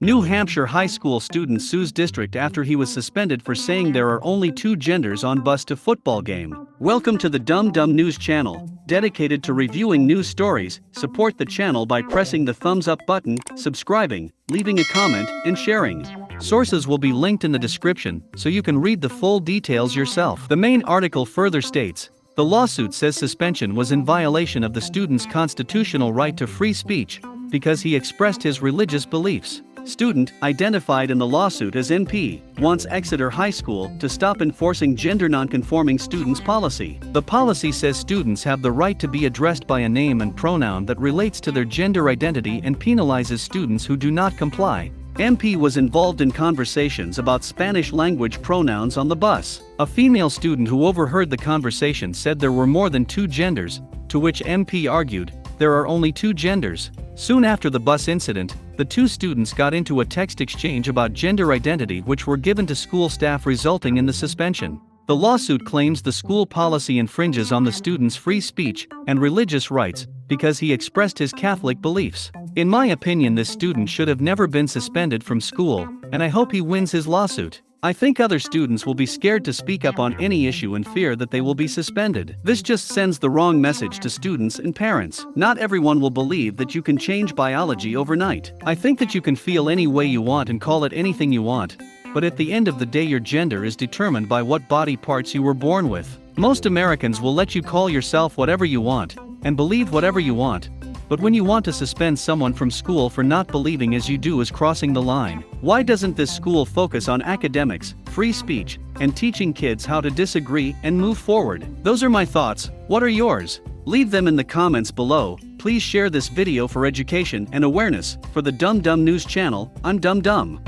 New Hampshire high school student sues district after he was suspended for saying there are only two genders on bus to football game. Welcome to the Dum Dum News channel, dedicated to reviewing news stories. Support the channel by pressing the thumbs up button, subscribing, leaving a comment, and sharing. Sources will be linked in the description so you can read the full details yourself. The main article further states the lawsuit says suspension was in violation of the student's constitutional right to free speech because he expressed his religious beliefs. Student, identified in the lawsuit as MP, wants Exeter High School to stop enforcing gender nonconforming students policy. The policy says students have the right to be addressed by a name and pronoun that relates to their gender identity and penalizes students who do not comply. MP was involved in conversations about Spanish language pronouns on the bus. A female student who overheard the conversation said there were more than two genders, to which MP argued, there are only two genders. Soon after the bus incident, the two students got into a text exchange about gender identity which were given to school staff resulting in the suspension. The lawsuit claims the school policy infringes on the student's free speech and religious rights because he expressed his Catholic beliefs. In my opinion this student should have never been suspended from school, and I hope he wins his lawsuit. I think other students will be scared to speak up on any issue and fear that they will be suspended. This just sends the wrong message to students and parents. Not everyone will believe that you can change biology overnight. I think that you can feel any way you want and call it anything you want. But at the end of the day your gender is determined by what body parts you were born with. Most Americans will let you call yourself whatever you want, and believe whatever you want, but when you want to suspend someone from school for not believing as you do is crossing the line. Why doesn't this school focus on academics, free speech, and teaching kids how to disagree and move forward? Those are my thoughts, what are yours? Leave them in the comments below, please share this video for education and awareness, for the Dum Dum News channel, I'm Dum Dum.